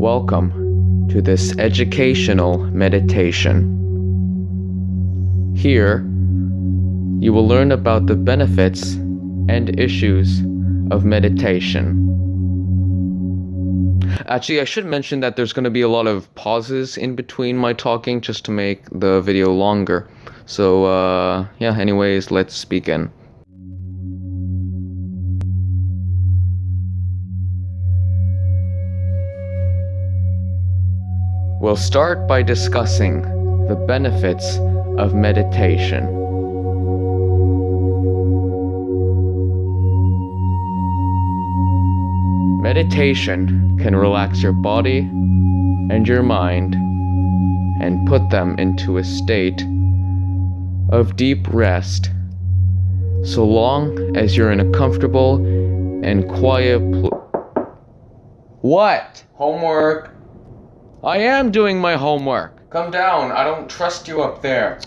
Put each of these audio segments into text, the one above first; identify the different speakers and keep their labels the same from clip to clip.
Speaker 1: Welcome to this educational meditation. Here, you will learn about the benefits and issues of meditation. Actually, I should mention that there's going to be a lot of pauses in between my talking just to make the video longer. So, uh, yeah, anyways, let's begin. We'll start by discussing the benefits of meditation. Meditation can relax your body and your mind and put them into a state of deep rest so long as you're in a comfortable and quiet pl- What? Homework. I am doing my homework. Come down. I don't trust you up there.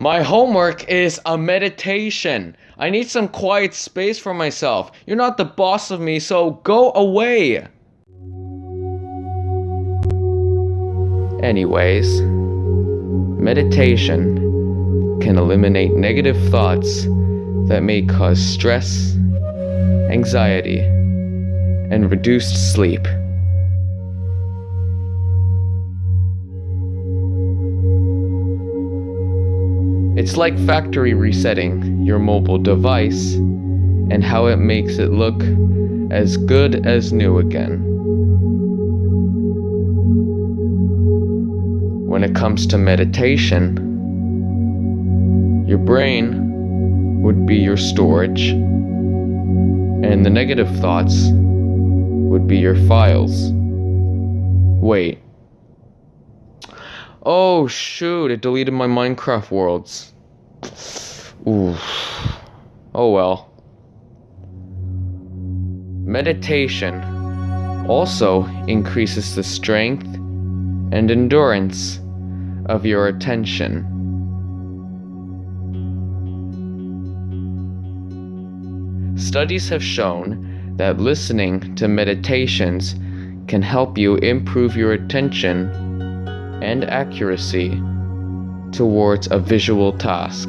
Speaker 1: My homework is a meditation. I need some quiet space for myself. You're not the boss of me, so go away. Anyways, meditation can eliminate negative thoughts that may cause stress, anxiety, and reduced sleep. It's like factory resetting your mobile device and how it makes it look as good as new again. When it comes to meditation, your brain would be your storage, and the negative thoughts would be your files. Wait. Oh shoot, it deleted my Minecraft worlds. Oh well. Meditation also increases the strength and endurance of your attention. Studies have shown that listening to meditations can help you improve your attention and accuracy towards a visual task.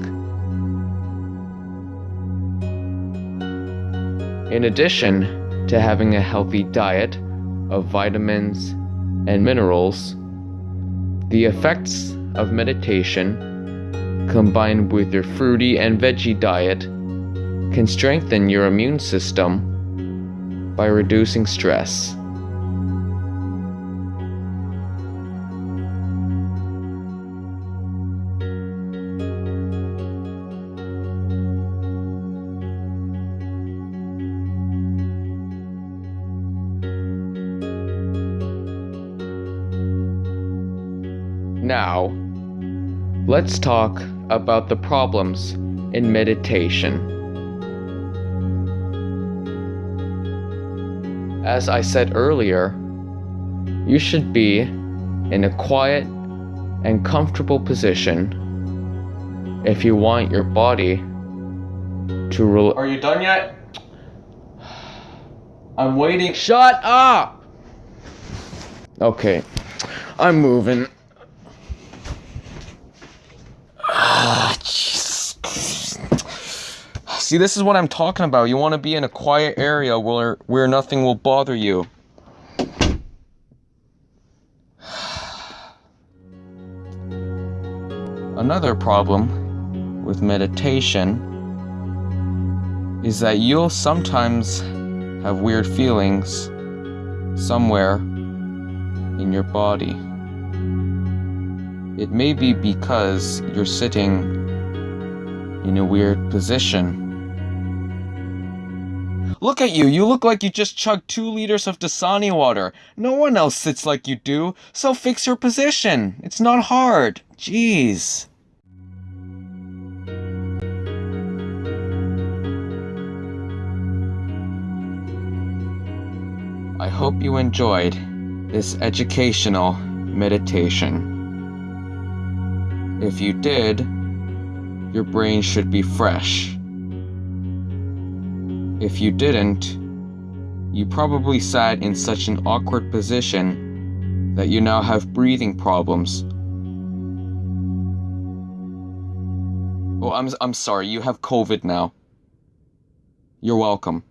Speaker 1: In addition to having a healthy diet of vitamins and minerals, the effects of meditation, combined with your fruity and veggie diet, can strengthen your immune system by reducing stress. Now, let's talk about the problems in meditation. As I said earlier, you should be in a quiet and comfortable position if you want your body to rel- Are you done yet? I'm waiting. Shut up! Okay, I'm moving. See, this is what I'm talking about. You want to be in a quiet area where where nothing will bother you. Another problem with meditation is that you'll sometimes have weird feelings somewhere in your body. It may be because you're sitting in a weird position. Look at you, you look like you just chugged two liters of Dasani water. No one else sits like you do, so fix your position. It's not hard. Jeez. I hope you enjoyed this educational meditation. If you did, your brain should be fresh. If you didn't, you probably sat in such an awkward position that you now have breathing problems. Oh, I'm, I'm sorry, you have COVID now. You're welcome.